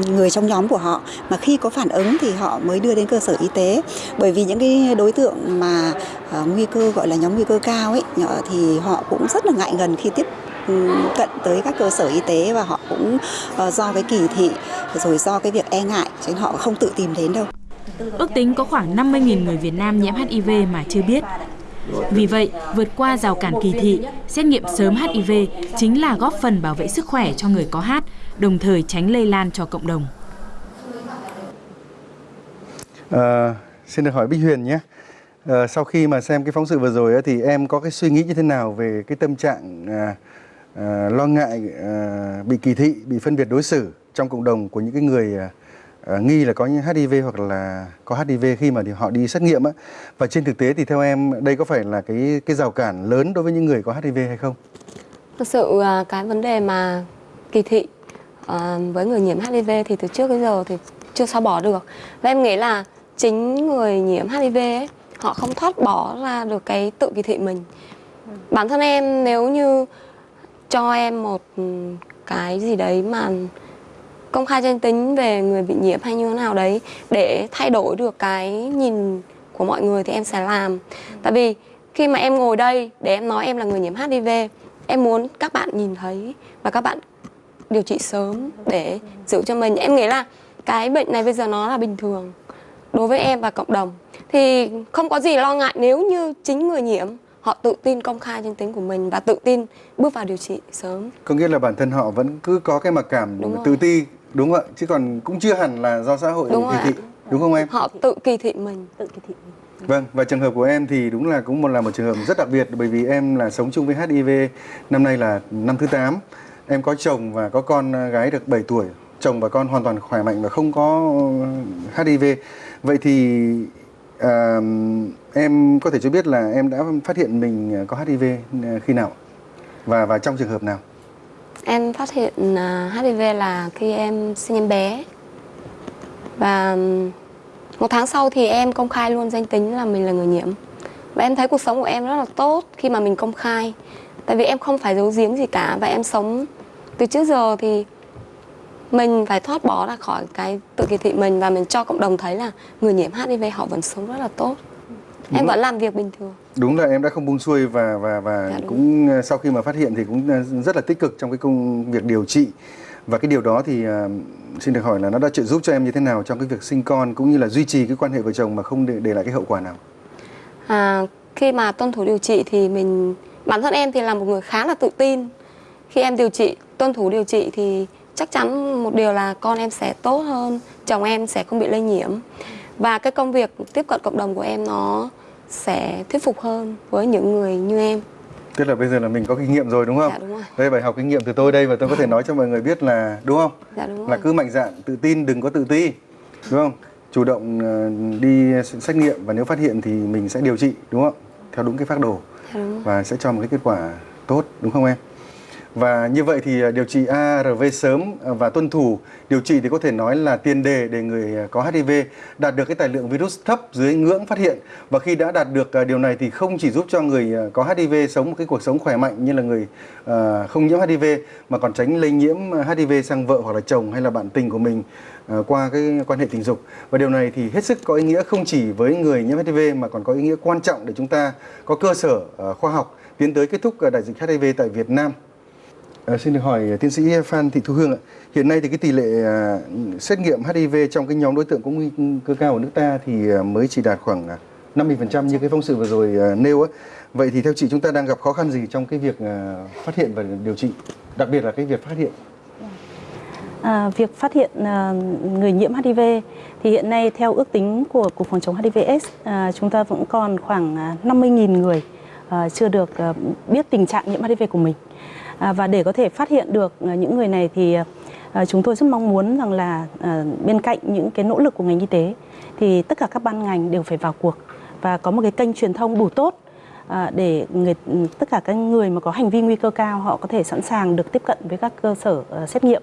người trong nhóm của họ. Mà khi có phản ứng thì họ mới đưa đến cơ sở y tế. Bởi vì những cái đối tượng mà uh, nguy cơ gọi là nhóm nguy cơ cao ấy thì họ cũng rất là ngại gần khi tiếp cận tới các cơ sở y tế và họ cũng uh, do cái kỳ thị rồi do cái việc e ngại cho nên họ không tự tìm đến đâu Ước tính có khoảng 50.000 người Việt Nam nhiễm HIV mà chưa biết. Vì vậy, vượt qua rào cản kỳ thị, xét nghiệm sớm HIV chính là góp phần bảo vệ sức khỏe cho người có hát, đồng thời tránh lây lan cho cộng đồng. À, xin được hỏi Bích Huyền nhé. À, sau khi mà xem cái phóng sự vừa rồi thì em có cái suy nghĩ như thế nào về cái tâm trạng à, Ờ, lo ngại ờ, bị kỳ thị, bị phân biệt đối xử trong cộng đồng của những cái người uh, nghi là có những HIV hoặc là có HIV khi mà thì họ đi xét nghiệm á. Và trên thực tế thì theo em đây có phải là cái cái rào cản lớn đối với những người có HIV hay không? Thực sự cái vấn đề mà kỳ thị uh, với người nhiễm HIV thì từ trước đến giờ thì chưa xóa bỏ được. Và em nghĩ là chính người nhiễm HIV ấy, họ không thoát bỏ ra được cái tự kỳ thị mình. Bản thân em nếu như cho em một ừ, cái gì đấy mà công khai danh tính về người bị nhiễm hay như thế nào đấy, để thay đổi được cái nhìn của mọi người thì em sẽ làm. Tại vì khi mà em ngồi đây để em nói em là người nhiễm HIV em muốn các bạn nhìn thấy và các bạn điều trị sớm để giữ cho mình. Em nghĩ là cái bệnh này bây giờ nó là bình thường đối với em và cộng đồng. Thì không có gì lo ngại nếu như chính người nhiễm họ tự tin công khai danh tính của mình và tự tin bước vào điều trị sớm có nghĩa là bản thân họ vẫn cứ có cái mặc cảm Đúng tự ti đúng không ạ chứ còn cũng chưa hẳn là do xã hội đúng kỳ thị đúng không em họ tự kỳ thị mình tự kỳ thị mình Vâng, và trường hợp của em thì đúng là cũng một là một trường hợp rất đặc biệt bởi vì em là sống chung với HIV năm nay là năm thứ 8. Em có chồng và có con gái được 7 tuổi. Chồng và con hoàn toàn khỏe mạnh và không có HIV. Vậy thì à, em có thể cho biết là em đã phát hiện mình có HIV ờ, khi nào? Và và trong trường hợp nào? Em phát hiện ờ, HIV là khi em sinh em bé Và một tháng sau thì em công khai luôn danh tính là mình là người nhiễm Và em thấy cuộc sống của em rất là tốt khi mà mình công khai Tại vì em không phải giấu giếm gì cả Và em sống từ trước giờ thì mình phải thoát bỏ ra khỏi cái tự kỳ thị mình Và mình cho cộng đồng thấy là người nhiễm HIV họ vẫn sống rất là tốt Đúng em vẫn làm việc bình thường. Đúng là em đã không buông xuôi và và và dạ, cũng sau khi mà phát hiện thì cũng rất là tích cực trong cái công việc điều trị. Và cái điều đó thì uh, xin được hỏi là nó đã trợ giúp cho em như thế nào trong cái việc sinh con cũng như là duy trì cái quan hệ vợ chồng mà không để để lại cái hậu quả nào? À, khi mà tuân thủ điều trị thì mình bản thân em thì là một người khá là tự tin. Khi em điều trị tuân thủ điều trị thì chắc chắn một điều là con em sẽ tốt hơn chồng em sẽ không bị lây nhiễm. Và cái công việc tiếp cận cộng đồng của em nó sẽ thuyết phục hơn với những người như em Tức là bây giờ là mình có kinh nghiệm rồi đúng không? Dạ đúng rồi. Đây bài học kinh nghiệm từ tôi đây và tôi có thể nói cho mọi người biết là đúng không? Dạ đúng rồi. Là cứ mạnh dạn, tự tin, đừng có tự ti. Đúng không? Chủ động ờ, đi xét nghiệm và nếu phát hiện thì mình sẽ điều trị đúng không? Theo đúng cái phác đồ. Dạ đúng rồi. Và sẽ cho một cái kết quả tốt đúng không em? Và như vậy thì à, điều trị ARV sớm à, và tuân thủ điều trị thì có thể nói là tiền đề để người à, có HIV đạt được cái tài lượng virus thấp dưới ngưỡng phát hiện. Và khi đã đạt được điều này thì không chỉ giúp cho người có HIV sống một cái cuộc sống khỏe mạnh như là người không nhiễm HIV mà còn tránh lây nhiễm HIV sang vợ hoặc là chồng hay là bạn tình của mình qua cái quan hệ tình dục. Và điều này thì hết sức có ý nghĩa không chỉ với người nhiễm HIV mà còn có ý nghĩa quan trọng để chúng ta có cơ sở khoa học tiến tới kết thúc đại dịch HIV tại Việt Nam. À, xin được hỏi ờ, tiến sĩ Phan Thị Thu Hương ạ. Hiện nay thì cái tỷ lệ à, xét nghiệm HIV trong cái nhóm đối tượng có nguy cơ cao ở nước ta thì à, mới chỉ đạt khoảng 50% như cái phóng sự vừa rồi nêu ấy. Vậy thì theo chị chúng ta đang gặp khó khăn gì trong cái việc phát hiện và điều trị, đặc biệt là cái việc phát hiện? À, việc phát hiện à, người nhiễm HIV thì hiện nay theo ước tính của Cục Phòng chống HIV/AIDS à, chúng ta vẫn còn khoảng 50.000 người à, chưa được à, biết tình trạng nhiễm HIV của mình. À, và để có thể phát hiện được ờ, những người này thì ờ, chúng tôi rất mong muốn rằng là ờ, bên cạnh những cái nỗ lực của ngành y tế thì tất cả các ban ngành đều phải vào cuộc và có một cái kênh truyền thông đủ tốt để người ừ, tất cả các người mà có hành vi nguy cơ cao họ có thể sẵn sàng được tiếp cận với các cơ sở xét nghiệm.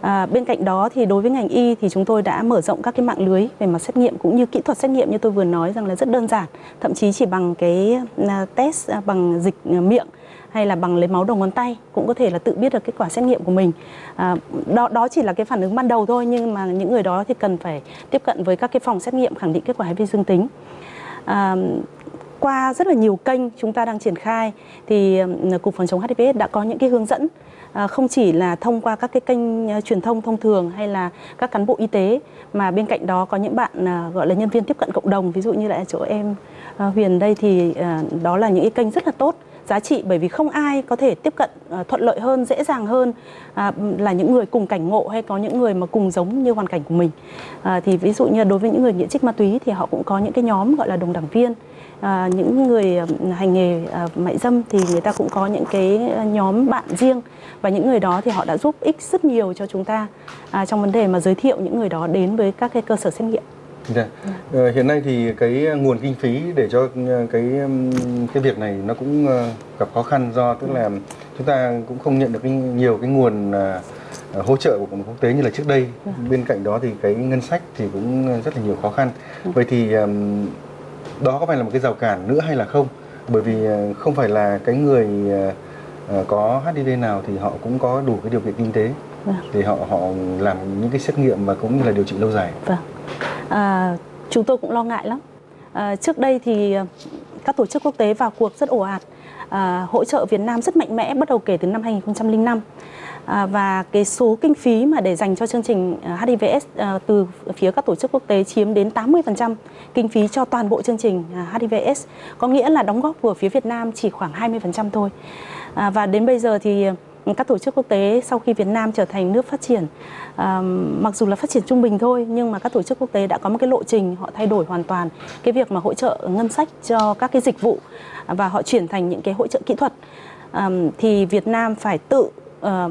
À, bên cạnh đó thì đối với ngành y thì chúng tôi đã mở rộng các cái mạng lưới về mặt xét nghiệm cũng như kỹ thuật xét nghiệm như tôi vừa nói rằng là rất đơn giản, thậm chí chỉ bằng cái test bằng dịch miệng hay là bằng lấy máu đầu ngón tay cũng có thể là tự biết được kết quả xét nghiệm của mình. À, đó đó chỉ là cái phản ứng ban đầu thôi nhưng mà những người đó thì cần phải tiếp cận với các cái phòng xét nghiệm khẳng định kết quả HIV dương tính. À, qua rất là nhiều kênh chúng ta đang triển khai thì ừ, cục phòng chống HIV đã có những cái hướng dẫn à, không chỉ là thông qua các cái kênh à, truyền thông thông thường hay là các cán bộ y tế mà bên cạnh đó có những bạn à, gọi là nhân viên tiếp cận cộng đồng ví dụ như là chỗ em Huyền đây thì đó là những cái kênh rất là tốt giá trị bởi vì không ai có thể tiếp cận ờ, thuận lợi hơn, dễ dàng hơn à, là những người cùng cảnh ngộ hay có những người mà cùng giống như hoàn cảnh của mình. À, thì ví dụ như đối với những người nghiện trích ma túy thì họ cũng có những cái nhóm gọi là đồng đảng viên. À, những người ờ, hành nghề à, mại dâm thì người ta cũng có những cái ờ, nhóm bạn riêng và những người đó thì họ đã giúp ích rất nhiều cho chúng ta à, trong vấn đề mà giới thiệu những người đó đến với các cái cơ sở xét nghiệm. Dạ. Ờ, hiện nay thì cái nguồn kinh phí để cho cái cái việc này nó cũng gặp khó khăn do tức là chúng ta cũng không nhận được nhiều cái nguồn hỗ trợ của cộng đồng quốc tế như là trước đây. Ừ. Bên cạnh đó thì cái ngân sách thì cũng rất là nhiều khó khăn. Ừ. Vậy thì đó có phải là một cái rào cản nữa hay là không? Bởi vì không phải là cái người có HIV nào thì họ cũng có đủ cái điều kiện kinh tế vâng. để họ họ làm những cái xét nghiệm và cũng như là điều trị lâu dài. Vâng à, chúng tôi cũng lo ngại lắm. À, trước đây thì ờ, các tổ chức quốc tế vào cuộc rất ồ ạt, à, hỗ trợ Việt Nam rất mạnh mẽ bắt đầu kể từ năm 2005. À, và cái số kinh phí mà để dành cho chương trình ờ, HIVS à, ờ, từ phía các tổ chức quốc tế chiếm đến 80% kinh phí cho toàn bộ chương trình à, HIVS, có nghĩa là đóng góp của phía Việt Nam chỉ khoảng 20% thôi. À, và đến bây giờ thì các tổ chức quốc tế sau khi Việt Nam trở thành nước phát triển à, mặc dù là phát triển trung bình thôi nhưng mà các tổ chức quốc tế đã có một cái lộ trình họ thay đổi hoàn toàn cái việc mà hỗ trợ ngân sách cho các cái dịch vụ và họ chuyển thành những cái hỗ trợ kỹ thuật à, thì Việt Nam phải tự à,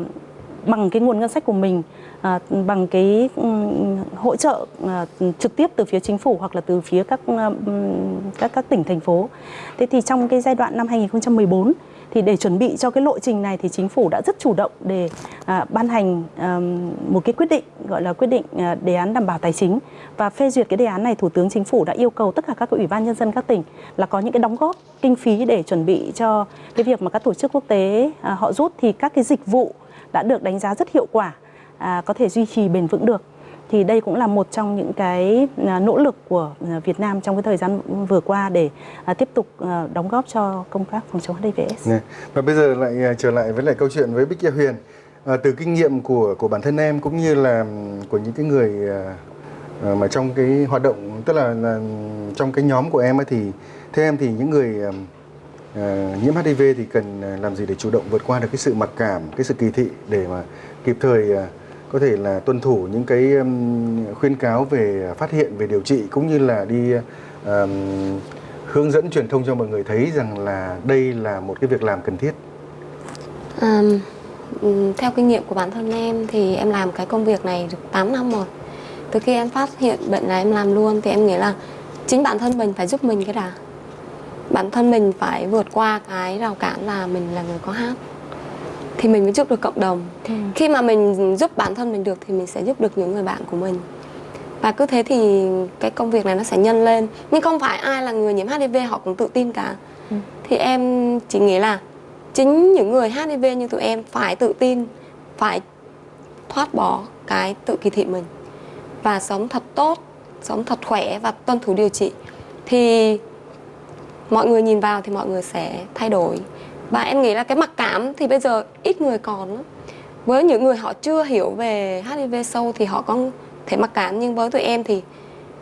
bằng cái nguồn ngân sách của mình à, bằng cái um, hỗ trợ à, trực tiếp từ phía chính phủ hoặc là từ phía các um, các các tỉnh thành phố. Thế thì trong cái giai đoạn năm 2014 thì để chuẩn bị cho cái lộ trình này thì chính phủ đã rất chủ động để à, ban hành à, một cái quyết định gọi là quyết định à, đề án đảm bảo tài chính. Và phê duyệt cái đề án này thủ tướng chính phủ đã yêu cầu tất cả các ủy ban nhân dân các tỉnh là có những cái đóng góp kinh phí để chuẩn bị cho cái việc mà các tổ chức quốc tế à, họ rút. Thì các cái dịch vụ đã được đánh giá rất hiệu quả à, có thể duy trì bền vững được thì đây cũng là một trong những cái à, nỗ lực của à, Việt Nam trong cái thời gian vừa qua để à, tiếp tục đóng góp cho công tác phòng chống HIV/AIDS. Và bây giờ lại trở lại với lại câu chuyện với Bích Gia Huyền. À, từ kinh nghiệm của của bản thân em cũng như là ừ, của những cái người à, mà trong cái hoạt động tức là, là trong cái nhóm của em ấy thì theo em thì những người à, nhiễm HIV thì cần làm gì để chủ động vượt qua được cái sự mặc cảm, cái sự kỳ thị để mà kịp thời à, có thể là tuân thủ những cái khuyên cáo về phát hiện về điều trị cũng như là đi um, hướng dẫn truyền thông cho mọi người thấy rằng là đây là một cái việc làm cần thiết. Um, theo kinh nghiệm của bản thân em thì em làm cái công việc này được 8 năm rồi. Từ khi em phát hiện bệnh này em làm luôn thì em nghĩ là chính bản thân mình phải giúp mình cái đã. Bản thân mình phải vượt qua cái rào cản là mình là người có hát thì mình mới giúp được cộng đồng. Ừ. khi mà mình giúp bản thân mình được thì mình sẽ giúp được những người bạn của mình. Và cứ thế thì cái công việc này nó sẽ nhân lên. Nhưng không phải ai là người nhiễm HIV họ cũng tự tin cả. Ừ. thì em chỉ nghĩ là chính những người HIV như tụi em phải tự tin phải thoát bỏ cái tự kỳ thị mình. Và sống thật tốt sống thật khỏe và tuân thủ điều trị. Thì mọi người nhìn vào thì mọi người sẽ thay đổi và em nghĩ là cái mặc cảm thì bây giờ ít người còn lắm. với những người họ chưa hiểu về HIV sâu thì họ có thể mặc cảm nhưng với tụi em thì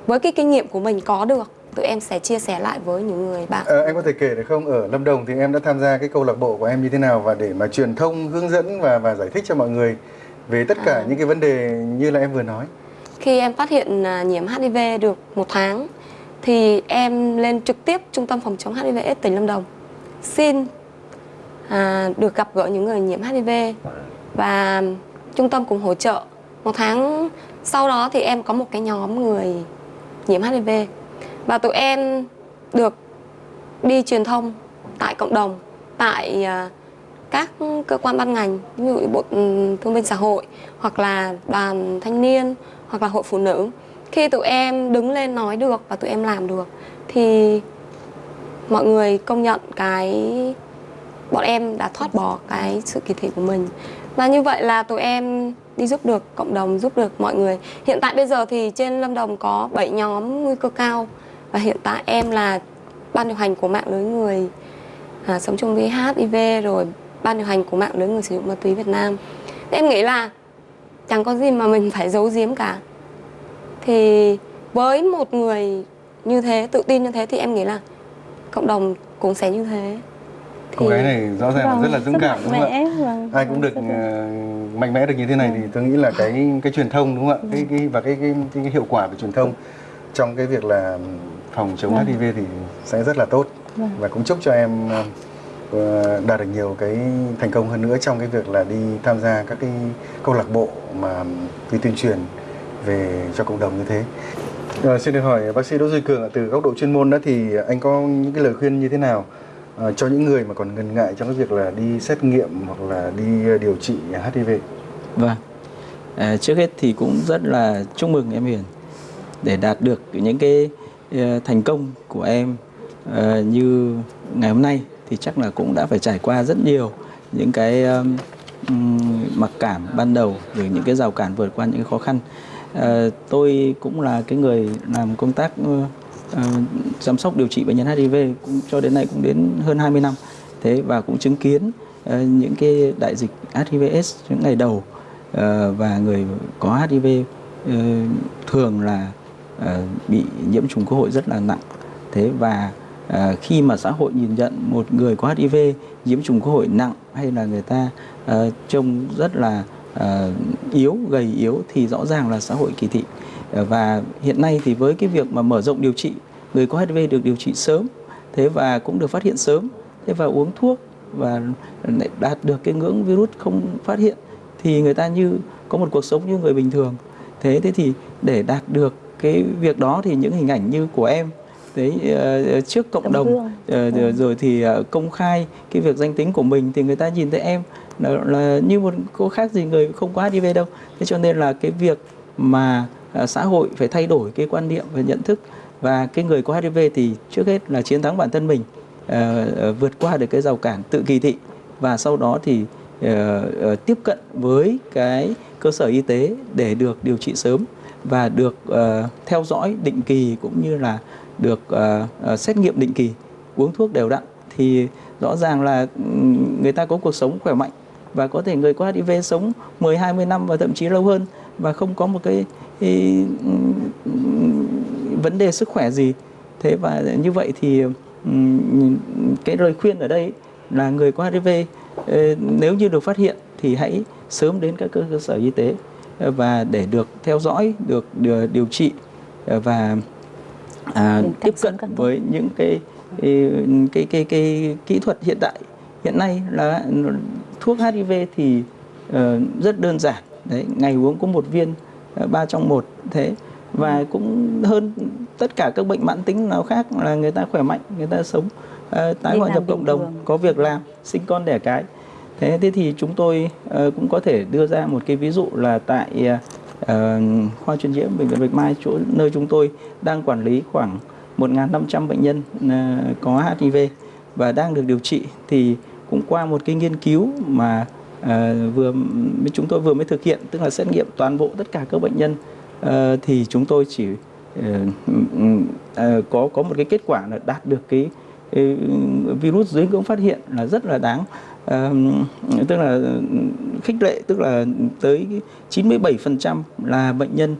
với cái kinh nghiệm của mình có được tụi em sẽ chia sẻ lại với những người bạn Ờ, anh có thể kể được không ở Lâm Đồng thì em đã tham gia cái câu lạc bộ của em như thế nào và để mà truyền thông hướng dẫn và và giải thích cho mọi người về tất cả những cái vấn đề như là em vừa nói. khi em phát hiện à, nhiễm HIV được một tháng thì em lên trực tiếp trung tâm phòng chống HIV AIDS tỉnh Lâm Đồng xin à, được gặp gỡ những người nhiễm HIV và trung tâm cũng hỗ trợ. Một tháng sau đó thì em có một cái nhóm người nhiễm HIV và tụi em được đi truyền thông tại cộng đồng tại à, các cơ quan ban ngành ví dụ bộ ừ, thương binh xã hội hoặc là đoàn thanh niên hoặc là hội phụ nữ. Khi tụi em đứng lên nói được và tụi em làm được thì mọi người công nhận cái bọn em đã thoát bỏ cái sự kỳ thị của mình. Và như vậy là tụi em đi giúp được cộng đồng giúp được mọi người. Hiện tại bây giờ thì trên lâm đồng có 7 nhóm nguy cơ cao. Và hiện tại em là ban điều hành của mạng lưới người à, sống chung với HIV rồi ban điều hành của mạng lưới người sử dụng ma túy Việt Nam. Thế em nghĩ là chẳng có gì mà mình phải giấu giếm cả. Thì với một người như thế tự tin như thế thì em nghĩ là cộng đồng cũng sẽ như thế. Cô gái này rõ ràng là Vâng, rất là dũng rất cảm đúng không ạ? vâng, Ai cũng được là- ờ, mạnh mẽ được như thế này thì tôi nghĩ là cái cái truyền thông đúng không ạ? Cái, cái và cái, cái cái hiệu quả về truyền thông trong cái việc là phòng chống Vâng. HIV thì sẽ rất là tốt Vâng. và cũng chúc cho em ờ, đạt được nhiều cái thành công hơn nữa trong cái việc là đi tham gia các cái câu lạc bộ mà đi tuyên truyền về cho cộng đồng như thế. Ờ, xin được hỏi bác sĩ Đỗ Duy Cường từ góc độ chuyên môn đó thì anh có những cái lời khuyên như thế nào Ờ, cho những người mà còn ngần ngại trong cái việc là đi xét nghiệm hoặc là đi ờ, điều trị HIV? Vâng. À, trước hết thì cũng rất là chúc mừng em Huyền để đạt được những cái thành công của em à, như ngày hôm nay thì chắc là cũng đã phải trải qua rất nhiều những cái um, mặc cảm ban đầu rồi những cái rào cản vượt qua những cái khó khăn. à, tôi cũng là cái người làm công tác ờ, chăm sóc điều trị bệnh nhân HIV cũng cho đến nay cũng đến hơn 20 năm. Thế và cũng chứng kiến ờ, những cái đại dịch HIVS những ngày đầu Ờ, và người có HIV ờ, thường là ờ, bị nhiễm trùng cơ hội rất là nặng. Thế và à, khi mà xã hội nhìn nhận một người có HIV nhiễm trùng cơ hội nặng hay là người ta ờ, trông rất là ờ, yếu, gầy yếu thì rõ ràng là xã hội kỳ thị. Và hiện nay thì với cái việc mà mở rộng điều trị, người có HIV được điều trị sớm, thế và cũng được phát hiện sớm, thế và uống thuốc và đạt được cái ngưỡng virus không phát hiện thì người ta như có một cuộc sống như người bình thường. Thế thế thì để đạt được cái việc đó thì những hình ảnh như của em đấy ờ, trước cộng Tấm đồng ờ, Ừ. rồi thì ờ, công khai cái việc danh tính của mình thì người ta nhìn thấy em là, là như một cô khác gì người không có HIV đâu. Thế cho nên là cái việc mà À, xã hội phải thay đổi cái quan niệm và nhận thức. Và cái người có HIV thì trước hết là chiến thắng bản thân mình à, à, vượt qua được cái rào cản tự kỳ thị. Và sau đó thì tiếp cận với cái cơ sở y tế để được điều trị sớm và được theo dõi định kỳ cũng như là được xét nghiệm định kỳ uống thuốc đều đặn. Thì rõ ràng là người ta có cuộc sống khỏe mạnh và có thể người có HIV sống 10 20 năm và thậm chí lâu hơn và không có một cái, vấn đề sức khỏe gì. Thế và như vậy thì cái lời khuyên ở đây là người có HIV ờ, nếu như được phát hiện thì hãy sớm đến các cơ sở y tế ờ, và để được theo dõi, được điều, trị ờ, và à, tiếp cận với những cái cái, cái cái cái kỹ thuật hiện tại hiện nay là thuốc HIV thì ờ, rất đơn giản. Đấy ngày uống có một viên ba trong một thế. Và cũng hơn tất cả các bệnh mãn tính nào khác là người ta khỏe mạnh người ta sống ờ, tái hòa nhập cộng đồng thường. có việc làm sinh con đẻ cái. Thế thế thì chúng tôi ờ, cũng có thể đưa ra một cái ví dụ là tại ờ, khoa truyền nhiễm bệnh viện Bạch Mai chỗ nơi chúng tôi đang quản lý khoảng 1.500 bệnh nhân có HIV và đang được điều trị. Thì cũng qua một cái nghiên cứu mà Ờ, vừa chúng tôi vừa mới thực hiện tức là xét nghiệm toàn bộ tất cả các bệnh nhân. Ờ, thì chúng tôi chỉ ờ, có có một cái kết quả là đạt được cái ừ, virus dưới ngưỡng phát hiện là rất là đáng. Uh, tức là khích lệ tức là tới 97% là bệnh nhân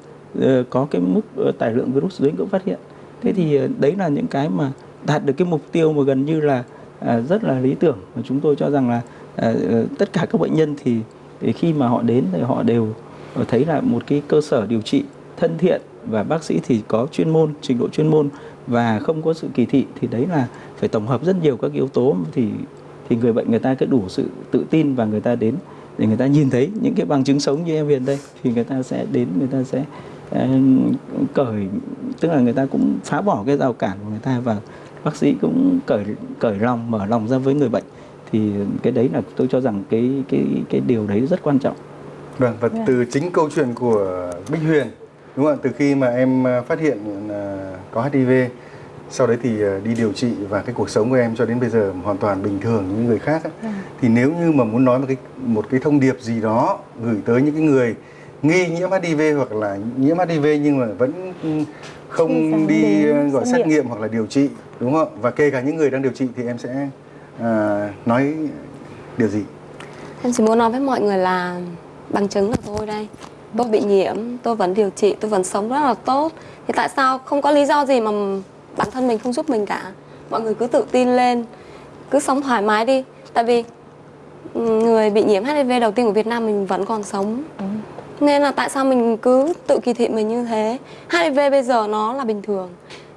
có cái mức tải lượng virus dưới ngưỡng phát hiện. Thế thì đấy là những cái mà đạt được cái mục tiêu mà gần như là uh, rất là lý tưởng. Mà chúng tôi cho rằng là Ờ, ờ, tất cả các bệnh nhân thì, thì khi mà họ đến thì họ đều ờ, thấy là một cái cơ sở điều trị thân thiện và bác sĩ thì có chuyên môn trình độ chuyên môn và không có sự kỳ thị thì đấy là phải tổng hợp rất nhiều các yếu tố thì thì người bệnh người ta cứ đủ sự tự tin và người ta đến để người ta nhìn thấy những cái bằng chứng sống như em Huyền đây thì người ta sẽ đến người ta sẽ cởi tức là người ta cũng phá bỏ cái rào cản của người ta và bác sĩ cũng cởi cởi lòng mở lòng ra với người bệnh thì cái đấy là tôi cho rằng cái cái cái điều đấy rất quan trọng. Vâng và từ chính câu chuyện của Bích Huyền đúng không ạ? Từ khi mà em phát hiện có HIV sau đấy thì đi điều trị và cái cuộc sống của em cho đến bây giờ hoàn toàn bình thường như người khác ấy. thì nếu như mà muốn nói một cái một cái thông điệp gì đó gửi tới những cái người nghi nhiễm HIV hoặc là nhiễm HIV nhưng mà vẫn không đi gọi xét nghiệm hoặc là điều trị đúng không và kể cả những người đang điều trị thì em sẽ à, nói điều gì? Em chỉ muốn nói với mọi người là bằng chứng là tôi đây. Tôi bị nhiễm tôi vẫn điều trị tôi vẫn sống rất là tốt. Thì tại sao không có lý do gì mà bản thân mình không giúp mình cả? Mọi người cứ tự tin lên cứ sống thoải mái đi. Tại vì người bị nhiễm HIV đầu tiên của Việt Nam mình vẫn còn sống. Ừ. nên là tại sao mình cứ tự kỳ thị mình như thế? HIV bây giờ nó là bình thường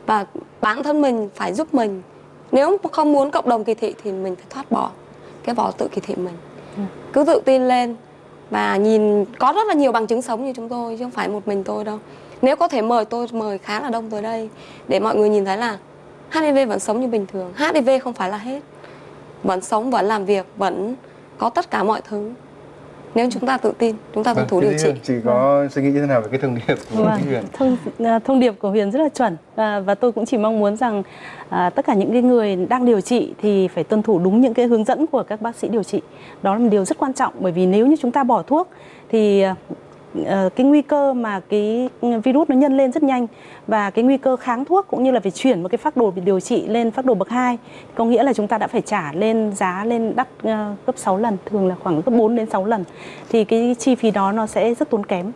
và bản thân mình phải giúp mình nếu không muốn cộng đồng kỳ thị thì mình phải thoát bỏ cái vỏ tự kỳ thị mình. Ừ. cứ tự tin lên và nhìn, có rất là nhiều bằng chứng sống như chúng tôi, chứ không phải một mình tôi đâu. Nếu có thể mời tôi, mời khá là đông tới đây để mọi người nhìn thấy là HIV vẫn sống như bình thường. HIV không phải là hết. Vẫn sống, vẫn làm việc, vẫn có tất cả mọi thứ nếu chúng ta tự tin chúng ta tuân thủ điều trị chị có vâng. suy nghĩ như thế nào về cái thông điệp của vâng. Huyền thông, à, thông điệp của Huyền rất là chuẩn à, và tôi cũng chỉ mong muốn rằng à, tất cả những cái người đang điều trị thì phải tuân thủ đúng những cái hướng dẫn của các bác sĩ điều trị đó là một điều rất quan trọng bởi vì nếu như chúng ta bỏ thuốc thì Ờ, Ờ, cái nguy cơ mà cái virus nó nhân lên rất nhanh và cái nguy cơ kháng thuốc cũng như là phải chuyển một cái phác đồ điều trị lên phác đồ bậc 2 có nghĩa là chúng ta đã phải trả lên giá lên đắt ờ, gấp 6 lần thường là khoảng gấp 4 đến 6 lần thì cái chi phí đó nó sẽ rất tốn kém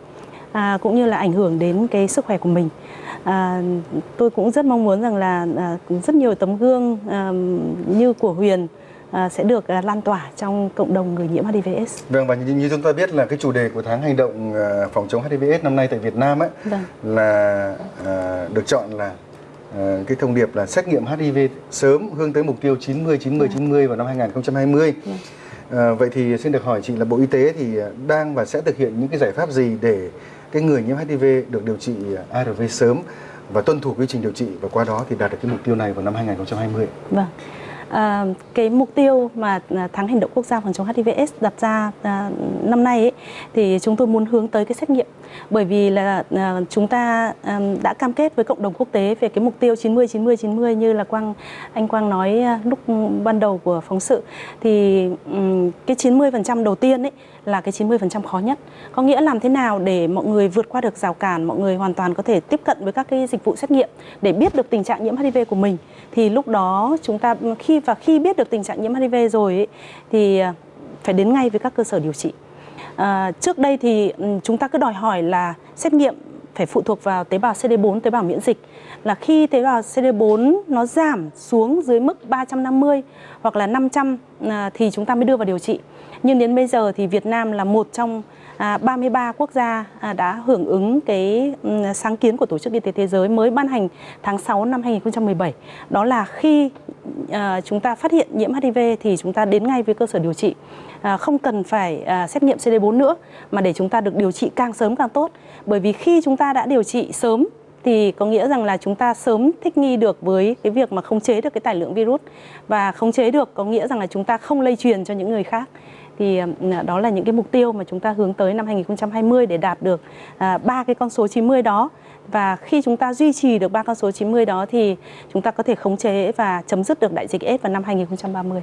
à, cũng như là ảnh hưởng đến cái sức khỏe của mình. À, tôi cũng rất mong muốn rằng là à, rất nhiều tấm gương à, như của Huyền À, sẽ được à, lan tỏa trong cộng đồng người nhiễm HIV/AIDS. Vâng và như, chúng ta biết là cái chủ đề của tháng hành động à, phòng chống HIV/AIDS năm nay tại Việt Nam ấy vâng. là à, được chọn là à, cái thông điệp là xét nghiệm HIV sớm hướng tới mục tiêu 90 90 vâng. 90 vào năm 2020. Vâng. À, vậy thì xin được hỏi chị là Bộ Y tế thì đang và sẽ thực hiện những cái giải pháp gì để cái người nhiễm HIV được điều trị ARV sớm và tuân thủ quy trình điều trị và qua đó thì đạt được cái mục tiêu này vào năm 2020. Vâng. À, cái mục tiêu mà ờ, tháng hành động quốc gia phòng chống HIV/AIDS đặt ra à, năm nay ấy, thì chúng tôi muốn hướng tới cái xét nghiệm bởi vì là à, chúng ta à, đã cam kết với cộng đồng quốc tế về cái mục tiêu 90 90 90 như là Quang anh Quang nói à, lúc ban đầu của phóng sự thì cái 90% đầu tiên ấy là cái 90% khó nhất. Có nghĩa làm thế nào để mọi người vượt qua được rào cản, mọi người hoàn toàn có thể tiếp cận với các cái dịch vụ xét nghiệm để biết được tình trạng nhiễm HIV của mình. Thì lúc đó chúng ta khi và khi biết được tình trạng nhiễm HIV rồi ấy, thì phải đến ngay với các cơ sở điều trị. À, trước đây thì ừ, chúng ta cứ đòi hỏi là xét nghiệm phải phụ thuộc vào tế bào CD4, tế bào miễn dịch là khi tế bào CD4 nó giảm xuống dưới mức 350 hoặc là 500 ờ, thì chúng ta mới đưa vào điều trị. Nhưng đến bây giờ thì Việt Nam là một trong À, 33 quốc gia à, đã hưởng ứng cái ừ, sáng kiến của Tổ chức Y tế Thế giới mới ban hành tháng 6 năm 2017. Đó là khi à, chúng ta phát hiện nhiễm HIV thì chúng ta đến ngay với cơ sở điều trị. Không cần phải xét nghiệm CD4 nữa, mà để chúng ta được điều trị càng sớm càng tốt. Bởi vì khi chúng ta đã điều trị sớm, thì có nghĩa rằng là chúng ta sớm thích nghi được với cái việc mà khống chế được cái tải lượng virus và khống chế được có nghĩa rằng là chúng ta không lây truyền cho những người khác thì à, đó là những cái mục tiêu mà chúng ta hướng tới năm 2020 để đạt được à, ba cái con số 90 đó và khi chúng ta duy trì được ba con số 90 đó thì chúng ta có thể khống chế và chấm dứt được đại dịch AIDS vào năm 2030.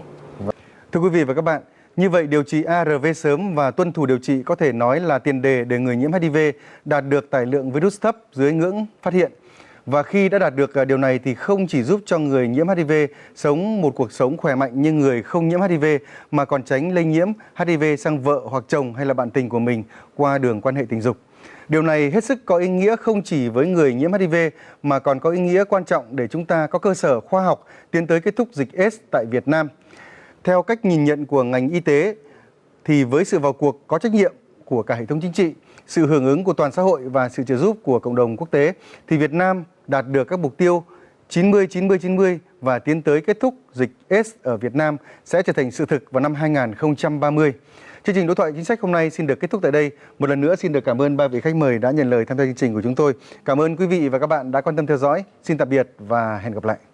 Thưa quý vị và các bạn, như vậy điều trị ARV sớm và tuân thủ điều trị có thể nói là tiền đề để người nhiễm HIV đạt được tải lượng virus thấp dưới ngưỡng phát hiện và khi đã đạt được à, điều này thì không chỉ giúp cho người nhiễm HIV sống một cuộc sống khỏe mạnh như người không nhiễm HIV mà còn tránh lây nhiễm HIV sang vợ hoặc chồng hay là bạn tình của mình qua đường quan hệ tình dục. Điều này hết sức có ý nghĩa không chỉ với người nhiễm HIV mà còn có ý nghĩa quan trọng để chúng ta có cơ sở khoa học tiến tới kết thúc dịch AIDS tại Việt Nam. Theo cách nhìn nhận của ngành y tế thì với sự vào cuộc có trách nhiệm của cả hệ thống chính trị, sự hưởng ứng của toàn xã hội và sự trợ giúp của cộng đồng quốc tế, thì Việt Nam đạt được các mục tiêu 90 90 90 và tiến tới kết thúc dịch AIDS ở Việt Nam sẽ trở thành sự thực vào năm 2030. Chương trình đối thoại chính sách hôm nay xin được kết thúc tại đây. Một lần nữa xin được cảm ơn ba vị khách mời đã nhận lời tham gia chương trình của chúng tôi. Cảm ơn quý vị và các bạn đã quan tâm theo dõi. Xin tạm biệt và hẹn gặp lại.